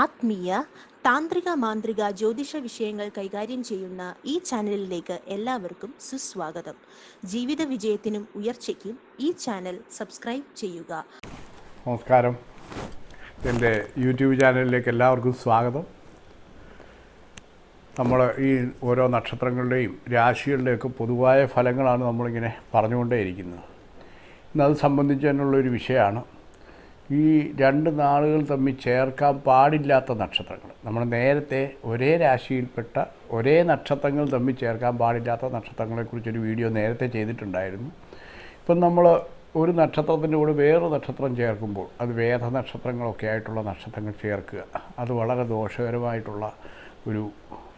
ആത്മീയ താന്ത്രിക മാന്ത്രിക ജ്യോതിഷ വിഷയങ്ങൾ കൈകാര്യം ചെയ്യുന്ന ഈ ചാനലിലേക്ക് എല്ലാവർക്കും സുസ്വാഗതം. ജീവിത വിജയത്തിനും ഉയർച്ചയ്ക്കും ഈ ചാനൽ സബ്സ്ക്രൈബ് ചെയ്യുക. നമസ്കാരം. എന്റെ യൂട്യൂബ് ചാനലിലേക്ക് എല്ലാവർക്കും സ്വാഗതം. നമ്മൾ ഈ ഓരോ നക്ഷത്രങ്ങളുടെയും രാശികളുടെയൊക്കെ പൊതുവായ ഫലങ്ങളാണ് നമ്മളിങ്ങനെ പറഞ്ഞുകൊണ്ടേയിരിക്കുന്നത്. ഇന്നത് സംബന്ധിച്ച് തന്നെയുള്ളൊരു വിഷയമാണ്. ഈ രണ്ട് നാളുകൾ തമ്മിൽ ചേർക്കാൻ പാടില്ലാത്ത നക്ഷത്രങ്ങൾ. നമ്മൾ നേരത്തെ ഒരേ രാശിയിൽപ്പെട്ട ഒരേ നക്ഷത്രങ്ങൾ തമ്മിൽ ചേർക്കാൻ പാടില്ലാത്ത നക്ഷത്രങ്ങളെക്കുറിച്ചൊരു വീഡിയോ നേരത്തെ ചെയ്തിട്ടുണ്ടായിരുന്നു. ഇപ്പം നമ്മൾ ഒരു നക്ഷത്രത്തിന്റെ കൂടെ വേറൊരു നക്ഷത്രം ചേർക്കുമ്പോൾ അത് വേദ നക്ഷത്രങ്ങളൊക്കെ ആയിട്ടുള്ള നക്ഷത്രങ്ങൾ ചേർക്കുക. അത് വളരെ ദോഷകരമായിട്ടുള്ള ഒരു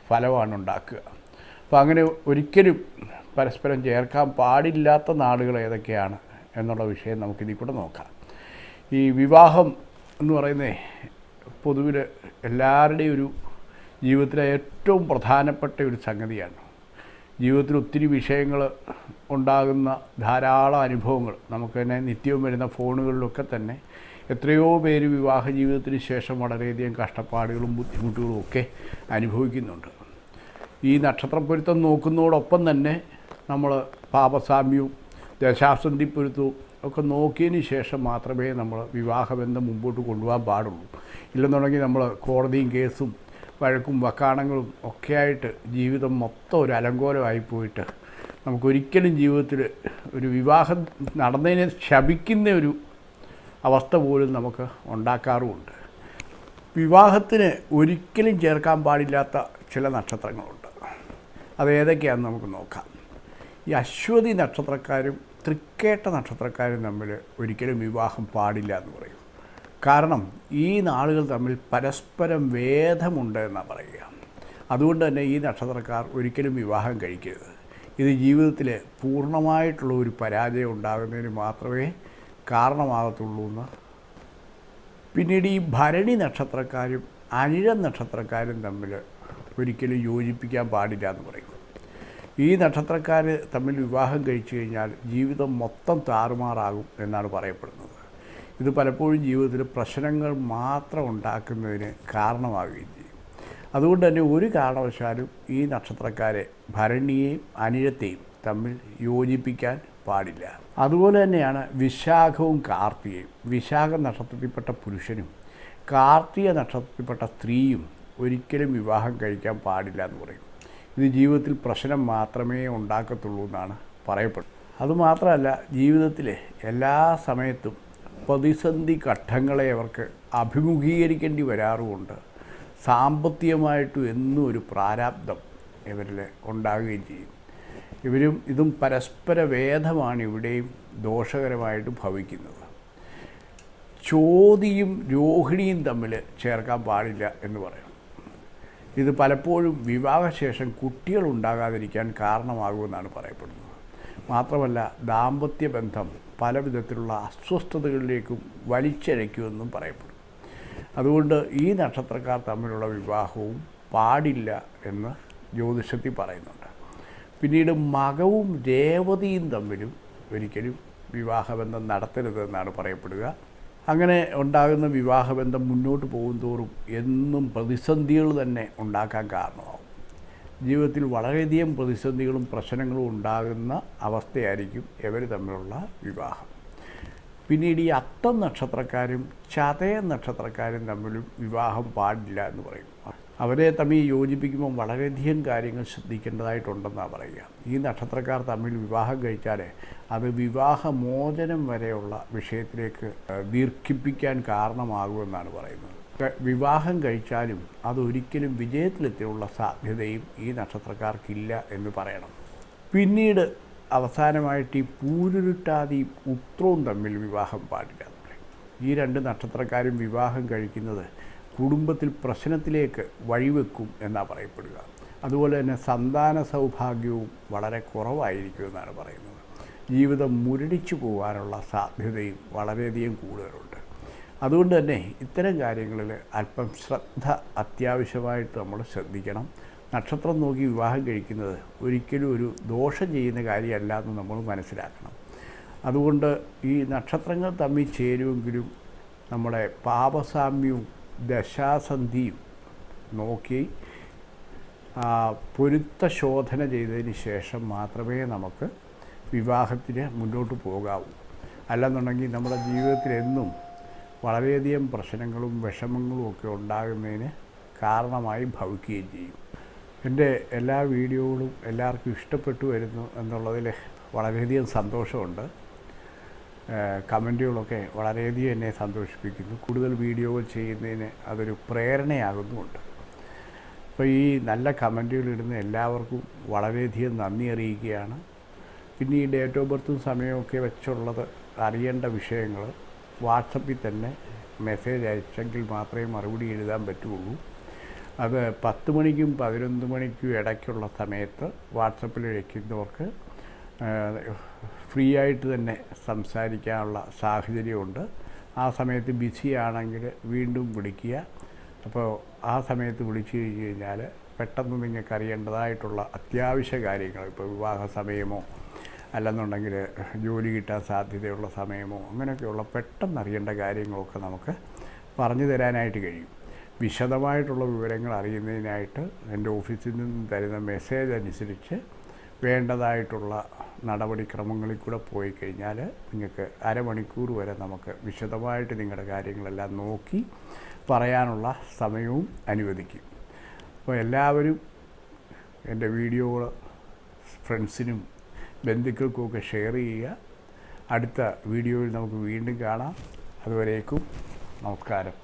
ഫലമാണ് ഉണ്ടാക്കുക. അപ്പോൾ അങ്ങനെ ഒരിക്കലും പരസ്പരം ചേർക്കാൻ പാടില്ലാത്ത നാളുകൾ ഏതൊക്കെയാണ് എന്നുള്ള വിഷയം നമുക്കിതിൽ കൂടെ നോക്കാം. ഈ വിവാഹം എന്ന് പറയുന്നത് പൊതുവിൽ എല്ലാവരുടെയും ഒരു ജീവിതത്തിലെ ഏറ്റവും പ്രധാനപ്പെട്ട ഒരു സംഗതിയാണ്. ജീവിതത്തിൽ ഒത്തിരി വിഷയങ്ങൾ ഉണ്ടാകുന്ന ധാരാളം അനുഭവങ്ങൾ. നമുക്ക് തന്നെ നിത്യവും വരുന്ന ഫോണുകളിലൊക്കെ തന്നെ എത്രയോ പേര് വിവാഹ ജീവിതത്തിന് ശേഷം വളരെയധികം കഷ്ടപ്പാടുകളും ബുദ്ധിമുട്ടുകളും ഒക്കെ അനുഭവിക്കുന്നുണ്ട്. ഈ നക്ഷത്രപ്പൊരുത്തം നോക്കുന്നതോടൊപ്പം തന്നെ നമ്മൾ പാപസാമ്യവും ദശാസന്ധി പൊരുത്തവും ഒക്കെ നോക്കിയതിന് ശേഷം മാത്രമേ നമ്മൾ വിവാഹബന്ധം മുമ്പോട്ട് കൊണ്ടുപോകാൻ പാടുള്ളൂ. ഇല്ലെന്നുണ്ടെങ്കിൽ നമ്മൾ കോടതിയും കേസും വഴക്കും വക്കാണങ്ങളും ഒക്കെയായിട്ട് ജീവിതം മൊത്തം ഒരു അലങ്കോലമായി പോയിട്ട് നമുക്കൊരിക്കലും ജീവിതത്തിൽ ഒരു വിവാഹം നടന്നതിനെ ശപിക്കുന്ന ഒരു അവസ്ഥ പോലും നമുക്ക് ഉണ്ടാക്കാറുമുണ്ട്. വിവാഹത്തിന് ഒരിക്കലും ചേർക്കാൻ പാടില്ലാത്ത ചില നക്ഷത്രങ്ങളുണ്ട്. അത് ഏതൊക്കെയാണെന്ന് നമുക്ക് നോക്കാം. ഈ അശ്വതി നക്ഷത്രക്കാരും തൃക്കേട്ട നക്ഷത്രക്കാരും തമ്മിൽ ഒരിക്കലും വിവാഹം പാടില്ല എന്ന് പറയും. കാരണം ഈ നാളുകൾ തമ്മിൽ പരസ്പരം വേദമുണ്ട് എന്നാണ് പറയുക. അതുകൊണ്ട് തന്നെ ഈ നക്ഷത്രക്കാർ ഒരിക്കലും വിവാഹം കഴിക്കരുത്. ഇത് ജീവിതത്തിൽ പൂർണമായിട്ടുള്ള ഒരു പരാജയം ഉണ്ടാകുന്നതിന് മാത്രമേ കാരണമാകത്തുള്ളൂ എന്ന്. പിന്നീട് ഈ ഭരണി നക്ഷത്രക്കാരും അനിഴ നക്ഷത്രക്കാരും തമ്മിൽ ഒരിക്കലും യോജിപ്പിക്കാൻ പാടില്ല എന്ന് പറയും. ഈ നക്ഷത്രക്കാർ തമ്മിൽ വിവാഹം കഴിച്ചു കഴിഞ്ഞാൽ ജീവിതം മൊത്തം താറുമാറാകും എന്നാണ് പറയപ്പെടുന്നത്. ഇത് പലപ്പോഴും ജീവിതത്തിൽ പ്രശ്നങ്ങൾ മാത്രം ഉണ്ടാക്കുന്നതിന് കാരണമാവുകയും ചെയ്യും. അതുകൊണ്ട് തന്നെ ഒരു കാരണവശാലും ഈ നക്ഷത്രക്കാരെ ഭരണിയെയും അനിഴത്തെയും തമ്മിൽ യോജിപ്പിക്കാൻ പാടില്ല. അതുപോലെ തന്നെയാണ് വിശാഖവും കാർത്തികയും. വിശാഖ നക്ഷത്രത്തിൽപ്പെട്ട പുരുഷനും കാർത്തിക നക്ഷത്രത്തിൽപ്പെട്ട സ്ത്രീയും ഒരിക്കലും വിവാഹം കഴിക്കാൻ പാടില്ല എന്ന് പറയും. ഇത് ജീവിതത്തിൽ പ്രശ്നം മാത്രമേ ഉണ്ടാക്കത്തുള്ളൂ എന്നാണ് പറയപ്പെടുന്നത്. അതുമാത്രമല്ല ജീവിതത്തിലെ എല്ലാ സമയത്തും പ്രതിസന്ധി ഘട്ടങ്ങളെ അവർക്ക് അഭിമുഖീകരിക്കേണ്ടി വരാറുമുണ്ട്. സാമ്പത്തികമായിട്ടും എന്നും ഒരു പ്രാരാബ്ദം ഇവരിൽ ഉണ്ടാകുകയും ചെയ്യും. ഇവരും ഇതും പരസ്പര വേദമാണ് ഇവിടെയും ദോഷകരമായിട്ട് ഭവിക്കുന്നത്. ചോതിയും രോഹിണിയും തമ്മിൽ ചേർക്കാൻ പാടില്ല എന്ന് പറയും. ഇത് പലപ്പോഴും വിവാഹശേഷം കുട്ടികൾ ഉണ്ടാകാതിരിക്കാൻ കാരണമാകുമെന്നാണ് പറയപ്പെടുന്നത്. മാത്രമല്ല ദാമ്പത്യ ബന്ധം പല വിധത്തിലുള്ള അസ്വസ്ഥതകളിലേക്കും വലിച്ചഴയ്ക്കുമെന്നും പറയപ്പെടും അതുകൊണ്ട് ഈ നക്ഷത്രക്കാർ തമ്മിലുള്ള വിവാഹവും പാടില്ല എന്ന് ജ്യോതിഷത്തിൽ പറയുന്നുണ്ട്. പിന്നീട് മകവും രേവതിയും തമ്മിലും ഒരിക്കലും വിവാഹബന്ധം നടത്തരുതെന്നാണ് പറയപ്പെടുക. അങ്ങനെ ഉണ്ടാകുന്ന വിവാഹബന്ധം മുന്നോട്ട് പോകും തോറും എന്നും പ്രതിസന്ധികൾ തന്നെ ഉണ്ടാക്കാൻ കാരണമാവും. ജീവിതത്തിൽ വളരെയധികം പ്രതിസന്ധികളും പ്രശ്നങ്ങളും ഉണ്ടാകുന്ന അവസ്ഥയായിരിക്കും ഇവർ തമ്മിലുള്ള വിവാഹം. പിന്നീട് ഈ അത്തം നക്ഷത്രക്കാരും ചതയ നക്ഷത്രക്കാരും തമ്മിലും വിവാഹം പാടില്ല എന്ന് പറയും. അവരെ തമ്മിൽ യോജിപ്പിക്കുമ്പോൾ വളരെയധികം കാര്യങ്ങൾ ശ്രദ്ധിക്കേണ്ടതായിട്ടുണ്ടെന്നാണ് പറയുക. ഈ നക്ഷത്രക്കാർ തമ്മിൽ വിവാഹം കഴിച്ചാൽ അത് വിവാഹമോചനം വരെയുള്ള വിഷയത്തിലേക്ക് ദീർഘിപ്പിക്കാൻ കാരണമാകുമെന്നാണ് പറയുന്നത്. വിവാഹം കഴിച്ചാലും അതൊരിക്കലും വിജയത്തിലെത്തിയുള്ള സാധ്യതയും ഈ നക്ഷത്രക്കാർക്കില്ല എന്ന് പറയണം. പിന്നീട് അവസാനമായിട്ട് ഈ പൂരുരുട്ടാതി ഉത്രവും തമ്മിൽ വിവാഹം പാടില്ല ഈ രണ്ട് നക്ഷത്രക്കാരും വിവാഹം കഴിക്കുന്നത് കുടുംബത്തിൽ പ്രശ്നത്തിലേക്ക് വഴിവെക്കും എന്നാണ് പറയപ്പെടുക. അതുപോലെ തന്നെ സന്താന സൗഭാഗ്യവും വളരെ കുറവായിരിക്കും എന്നാണ് പറയുന്നത്. ജീവിതം മുരടിച്ചു പോകാനുള്ള സാധ്യതയും വളരെയധികം കൂടുതലുണ്ട്. അതുകൊണ്ട് തന്നെ ഇത്തരം കാര്യങ്ങളിൽ അല്പം ശ്രദ്ധ അത്യാവശ്യമായിട്ട് നമ്മൾ ശ്രദ്ധിക്കണം. നക്ഷത്രം നോക്കി വിവാഹം കഴിക്കുന്നത് ഒരിക്കലും ഒരു ദോഷം ചെയ്യുന്ന കാര്യമല്ല എന്ന് നമ്മൾ മനസ്സിലാക്കണം. അതുകൊണ്ട് ഈ നക്ഷത്രങ്ങൾ തമ്മിൽ ചേരുമെങ്കിലും നമ്മുടെ പാപസാമ്യവും ദശാസന്ധിയും നോക്കി പൊരുത്തശോധന പൊരുത്ത ശോധന ചെയ്തതിന് ശേഷം മാത്രമേ നമുക്ക് വിവാഹത്തിന് മുന്നോട്ട് പോകാവൂ. അല്ലെന്നുണ്ടെങ്കിൽ നമ്മുടെ ജീവിതത്തിലെന്നും വളരെയധികം പ്രശ്നങ്ങളും വിഷമങ്ങളും ഒക്കെ ഉണ്ടാകുന്നതിന് കാരണമായി ഭവിക്കുകയും ചെയ്യും. എന്റെ എല്ലാ വീഡിയോകളും എല്ലാവർക്കും ഇഷ്ടപ്പെട്ടു വരുന്നു എന്നുള്ളതിൽ വളരെയധികം സന്തോഷമുണ്ട്. കമന്റുകളൊക്കെ വളരെയധികം എന്നെ സന്തോഷിപ്പിക്കുന്നു. കൂടുതൽ വീഡിയോകൾ ചെയ്യുന്നതിന് അതൊരു പ്രേരണയാകുന്നുമുണ്ട്. അപ്പോൾ ഈ നല്ല കമന്റുകൾ ഇടുന്ന എല്ലാവർക്കും വളരെയധികം നന്ദി അറിയിക്കുകയാണ്. പിന്നെ ഈ ഡേറ്റ് ഓഫ് ബർത്തും സമയമൊക്കെ വെച്ചുള്ളത് അറിയേണ്ട വിഷയങ്ങൾ വാട്സപ്പിൽ തന്നെ മെസ്സേജ് അയച്ചെങ്കിൽ മാത്രമേ മറുപടി എഴുതാൻ പറ്റുള്ളൂ അത് പത്ത് മണിക്കും പതിനൊന്ന് മണിക്കും ഇടയ്ക്കുള്ള സമയത്ത് വാട്സപ്പിൽ അയക്കുന്നവർക്ക് ഫ്രീ ആയിട്ട് തന്നെ സംസാരിക്കാനുള്ള സാഹചര്യമുണ്ട്. ആ സമയത്ത് ബിസി ആണെങ്കിൽ വീണ്ടും വിളിക്കുക. അപ്പോൾ ആ സമയത്ത് വിളിച്ചു കഴിഞ്ഞ് കഴിഞ്ഞാൽ പെട്ടെന്ന് നിങ്ങൾക്ക് അറിയേണ്ടതായിട്ടുള്ള അത്യാവശ്യ കാര്യങ്ങൾ ഇപ്പോൾ വിവാഹ സമയമോ അല്ലെന്നുണ്ടെങ്കിൽ ജോലി കിട്ടാൻ സാധ്യതയുള്ള സമയമോ അങ്ങനെയൊക്കെയുള്ള പെട്ടെന്ന് അറിയേണ്ട കാര്യങ്ങളൊക്കെ നമുക്ക് പറഞ്ഞു തരാനായിട്ട് കഴിയും. വിശദമായിട്ടുള്ള വിവരങ്ങൾ അറിയുന്നതിനായിട്ട് എന്റെ ഓഫീസിൽ നിന്ന് തരുന്ന മെസ്സേജ് അനുസരിച്ച് വേണ്ടതായിട്ടുള്ള നടപടിക്രമങ്ങളിൽ കൂടെ പോയി കഴിഞ്ഞാൽ നിങ്ങൾക്ക് അരമണിക്കൂർ വരെ നമുക്ക് വിശദമായിട്ട് നിങ്ങളുടെ കാര്യങ്ങളെല്ലാം നോക്കി പറയാനുള്ള സമയവും അനുവദിക്കും. അപ്പോൾ എല്ലാവരും എന്റെ വീഡിയോകൾ ഫ്രണ്ട്സിനും ബന്ധുക്കൾക്കുമൊക്കെ ഷെയർ ചെയ്യുക. അടുത്ത വീഡിയോയിൽ നമുക്ക് വീണ്ടും കാണാം. അതുവരേക്കും നമസ്കാരം.